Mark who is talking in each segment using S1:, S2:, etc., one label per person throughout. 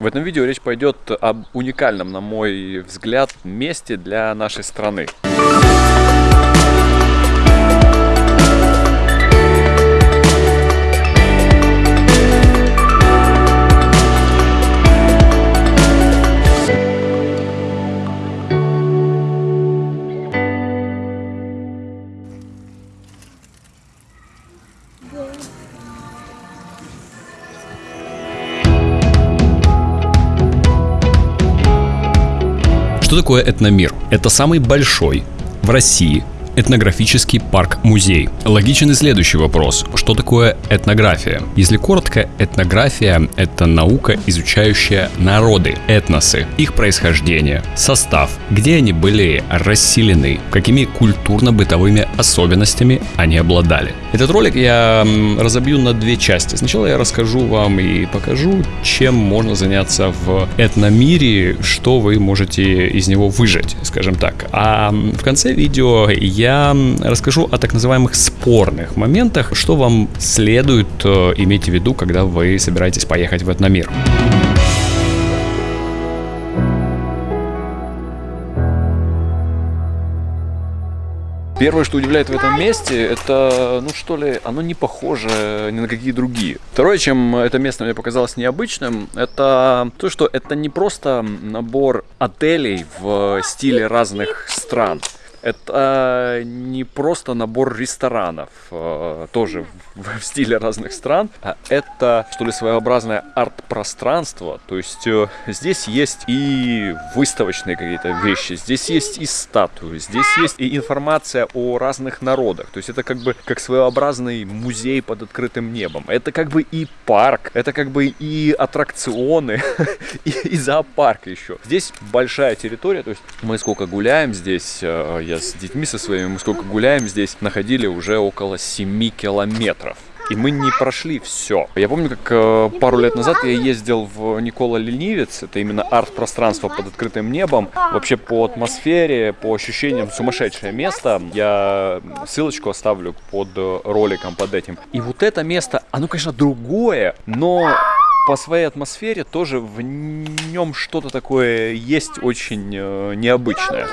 S1: В этом видео речь пойдет об уникальном, на мой взгляд, месте для нашей страны.
S2: Что такое этномир? Это самый большой в России этнографический парк-музей. Логичен и следующий вопрос. Что такое этнография? Если коротко, этнография — это наука, изучающая народы, этносы, их происхождение, состав, где они были расселены, какими культурно-бытовыми особенностями они обладали. Этот ролик я разобью на две части. Сначала я расскажу вам и покажу, чем можно заняться в этномире, что вы можете из него выжать, скажем так. А в конце видео я я расскажу о так называемых спорных моментах, что вам следует э, иметь в виду, когда вы собираетесь поехать в этномир.
S1: Первое, что удивляет в этом месте, это, ну что ли, оно не похоже ни на какие другие. Второе, чем это место мне показалось необычным, это то, что это не просто набор отелей в стиле разных стран. Это не просто набор ресторанов, э, тоже в стиле разных стран, а это, что ли, своеобразное арт-пространство. То есть э, здесь есть и выставочные какие-то вещи, здесь есть и статуи, здесь есть и информация о разных народах. То есть это как бы как своеобразный музей под открытым небом. Это как бы и парк, это как бы и аттракционы, и, зоопарк еще. Здесь большая территория, то есть мы сколько гуляем здесь, э, я с детьми со своими, мы сколько гуляем здесь, находили уже около 7 километров. И мы не прошли все. Я помню, как э, пару лет назад я ездил в Никола Ленивец. Это именно арт-пространство под открытым небом. Вообще по атмосфере, по ощущениям сумасшедшее место. Я ссылочку оставлю под роликом под этим. И вот это место, оно, конечно, другое, но по своей атмосфере тоже в нем что-то такое есть очень э, необычное.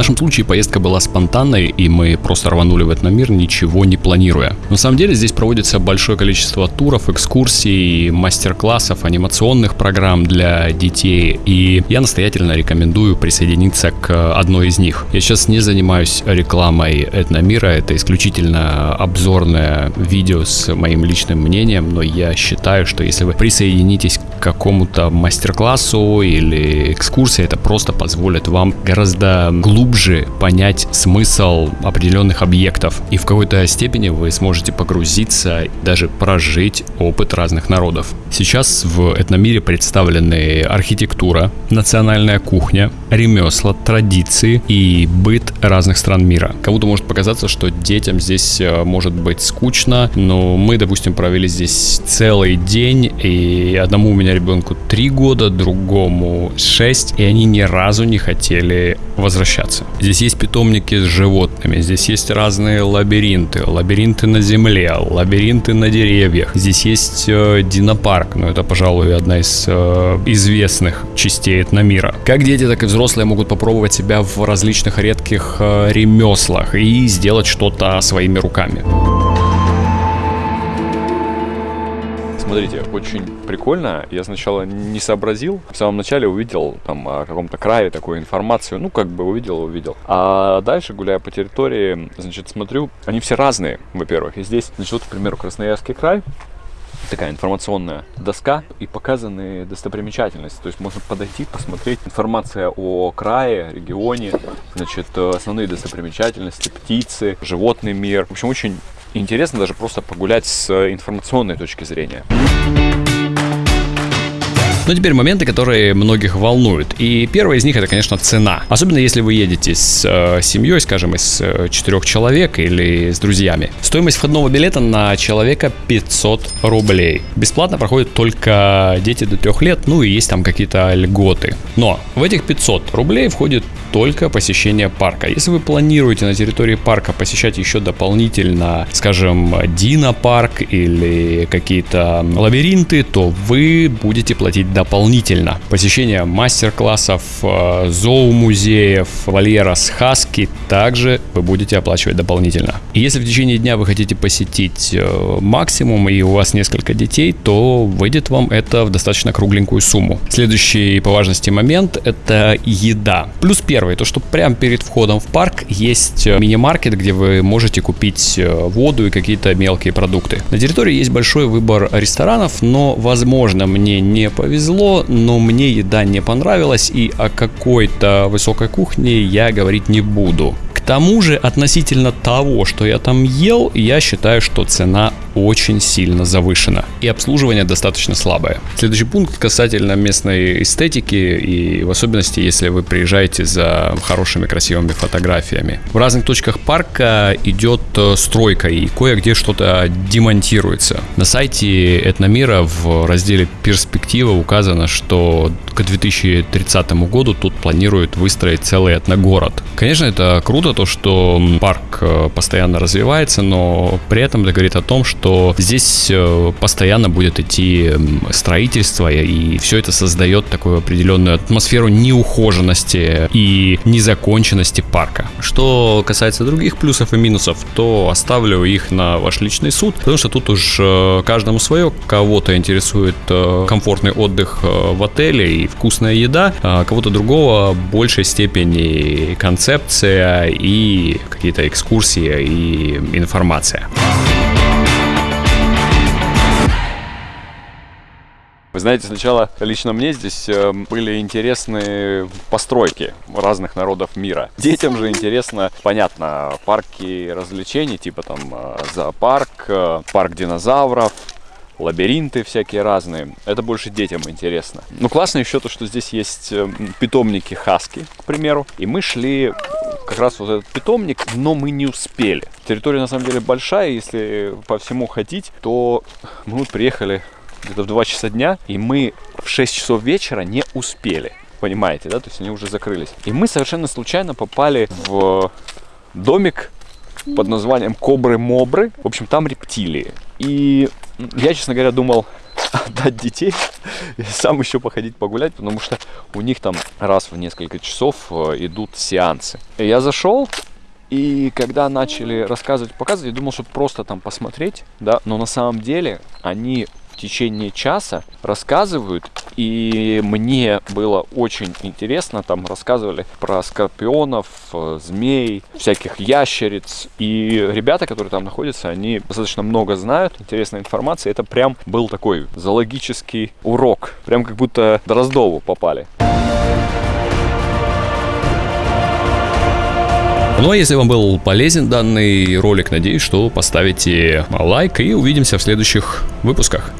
S2: Нашем случае поездка была спонтанной, и мы просто рванули в этот мир, ничего не планируя. На самом деле здесь проводится большое количество туров, экскурсий, мастер-классов, анимационных программ для детей, и я настоятельно рекомендую присоединиться к одной из них. Я сейчас не занимаюсь рекламой Этномира, это исключительно обзорное видео с моим личным мнением, но я считаю, что если вы присоединитесь какому-то мастер-классу или экскурсии, это просто позволит вам гораздо глубже понять смысл определенных объектов. И в какой-то степени вы сможете погрузиться, даже прожить опыт разных народов. Сейчас в этномире представлены архитектура, национальная кухня, ремесла, традиции и быт разных стран мира. Кому-то может показаться, что детям здесь э, может быть скучно, но мы, допустим, провели здесь целый день, и одному у меня ребенку 3 года, другому 6, и они ни разу не хотели возвращаться. Здесь есть питомники с животными, здесь есть разные лабиринты, лабиринты на земле, лабиринты на деревьях. Здесь есть э, динопарк, но это, пожалуй, одна из э, известных частей этномира. Как дети, так и взрослые могут попробовать себя в различных редких э, ремеслах и сделать что-то своими руками.
S1: Смотрите, очень прикольно. Я сначала не сообразил. В самом начале увидел там о каком-то крае такую информацию. Ну, как бы увидел, увидел. А дальше, гуляя по территории, значит, смотрю, они все разные, во-первых. И здесь, значит, вот, к примеру, Красноярский край, такая информационная доска и показаны достопримечательности. То есть можно подойти, посмотреть информация о крае, регионе, значит, основные достопримечательности, птицы, животный мир. В общем, очень интересно даже просто погулять с информационной точки зрения.
S2: Но теперь моменты, которые многих волнуют. И первое из них это, конечно, цена. Особенно если вы едете с э, семьей, скажем, из э, четырех человек или с друзьями. Стоимость входного билета на человека 500 рублей. Бесплатно проходят только дети до трех лет, ну и есть там какие-то льготы. Но в этих 500 рублей входит только посещение парка. Если вы планируете на территории парка посещать еще дополнительно, скажем, Дина парк или какие-то лабиринты, то вы будете платить дополнительно. Посещение мастер-классов, э, зоомузеев, вольера с хаски также вы будете оплачивать дополнительно. И если в течение дня вы хотите посетить э, максимум и у вас несколько детей, то выйдет вам это в достаточно кругленькую сумму. Следующий по важности момент – это еда. Плюс первый, то что прямо перед входом в парк есть э, мини-маркет, где вы можете купить воду и какие-то мелкие продукты. На территории есть большой выбор ресторанов, но, возможно, мне не повезло, но мне еда не понравилась, и о какой-то высокой кухне я говорить не буду. К тому же, относительно того, что я там ел, я считаю, что цена очень сильно завышена. И обслуживание достаточно слабое. Следующий пункт касательно местной эстетики и в особенности, если вы приезжаете за хорошими красивыми фотографиями. В разных точках парка идет э, стройка и кое-где что-то демонтируется. На сайте Этномира в разделе «Перспектива» указано, что к 2030 году тут планируют выстроить целый этногород. Конечно, это круто, то, что парк э, постоянно развивается, но при этом это говорит о том, что здесь э, постоянно будет идти строительство, и все это создает такую определенную атмосферу неухоженности и незаконченности парка. Что касается других плюсов и минусов, то оставлю их на ваш личный суд, потому что тут уж э, каждому свое. Кого-то интересует комфортный отдых в отеле и вкусная еда, а кого-то другого в большей степени концепция и какие-то экскурсии и информация.
S1: Вы знаете, сначала лично мне здесь э, были интересны постройки разных народов мира. Детям же интересно, понятно, парки развлечений, типа там э, зоопарк, э, парк динозавров, лабиринты всякие разные. Это больше детям интересно. Ну, классно еще то, что здесь есть питомники хаски, к примеру. И мы шли как раз вот этот питомник, но мы не успели. Территория на самом деле большая, если по всему ходить, то мы вот приехали где-то в 2 часа дня, и мы в 6 часов вечера не успели. Понимаете, да? То есть они уже закрылись. И мы совершенно случайно попали в домик под названием Кобры-Мобры. В общем, там рептилии. И я, честно говоря, думал отдать детей и сам еще походить погулять, потому что у них там раз в несколько часов э, идут сеансы. Я зашел, и когда начали рассказывать, показывать, я думал, что просто там посмотреть, да, но на самом деле они течение часа рассказывают, и мне было очень интересно, там рассказывали про скорпионов, э, змей, всяких ящериц, и ребята, которые там находятся, они достаточно много знают, интересной информации, это прям был такой зоологический урок, прям как будто Дроздову попали.
S2: Ну а если вам был полезен данный ролик, надеюсь, что поставите лайк и увидимся в следующих выпусках.